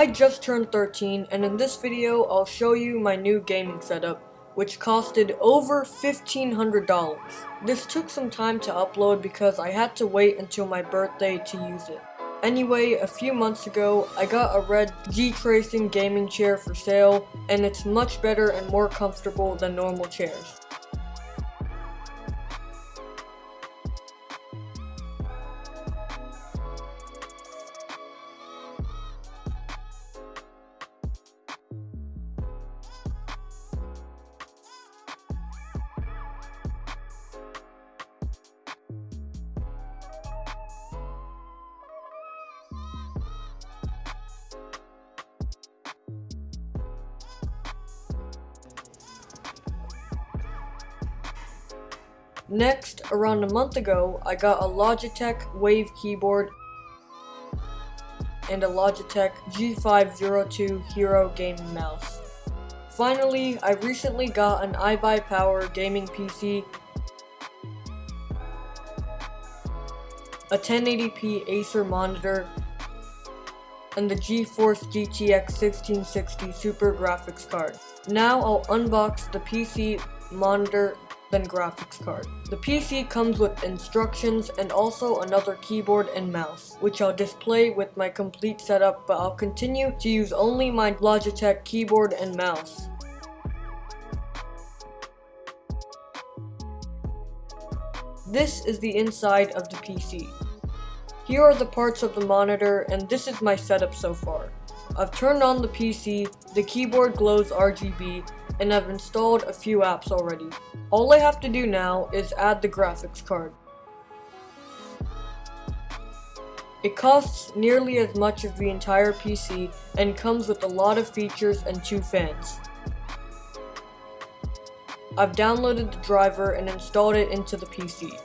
I just turned 13 and in this video I'll show you my new gaming setup which costed over $1,500. This took some time to upload because I had to wait until my birthday to use it. Anyway, a few months ago, I got a red GTRACING gaming chair for sale, and it's much better and more comfortable than normal chairs. Next, around a month ago, I got a Logitech Wave keyboard and a Logitech G502 Hero gaming mouse. Finally, I recently got an iBuyPower gaming PC, a 1080p Acer monitor, and the GeForce GTX 1660 Super Graphics card. Now I'll unbox the PC, monitor, than graphics card. The PC comes with instructions and also another keyboard and mouse, which I'll display with my complete setup, but I'll continue to use only my Logitech keyboard and mouse. This is the inside of the PC. Here are the parts of the monitor, and this is my setup so far. I've turned on the PC, the keyboard glows RGB, and I've installed a few apps already. All I have to do now is add the graphics card. It costs nearly as much as the entire PC and comes with a lot of features and two fans. I've downloaded the driver and installed it into the PC.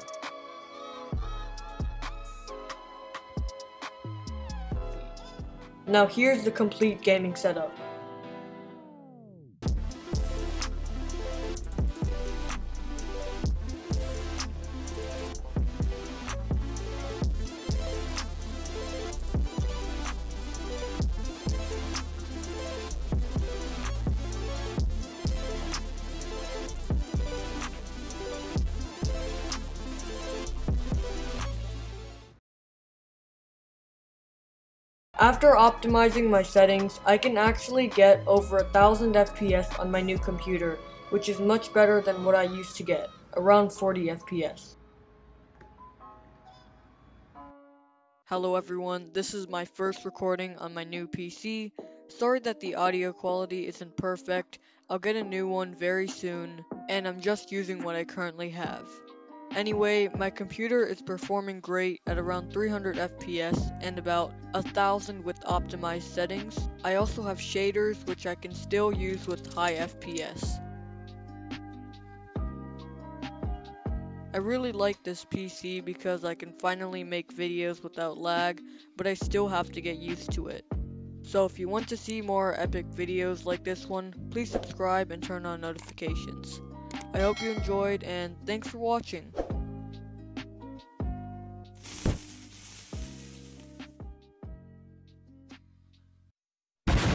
Now here's the complete gaming setup. After optimizing my settings, I can actually get over 1000 FPS on my new computer, which is much better than what I used to get, around 40 FPS. Hello everyone, this is my first recording on my new PC. Sorry that the audio quality isn't perfect, I'll get a new one very soon, and I'm just using what I currently have. Anyway, my computer is performing great at around 300 FPS and about 1000 with optimized settings. I also have shaders which I can still use with high FPS. I really like this PC because I can finally make videos without lag, but I still have to get used to it. So if you want to see more epic videos like this one, please subscribe and turn on notifications. I hope you enjoyed and thanks for watching.